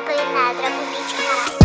Jako jedna drobnička.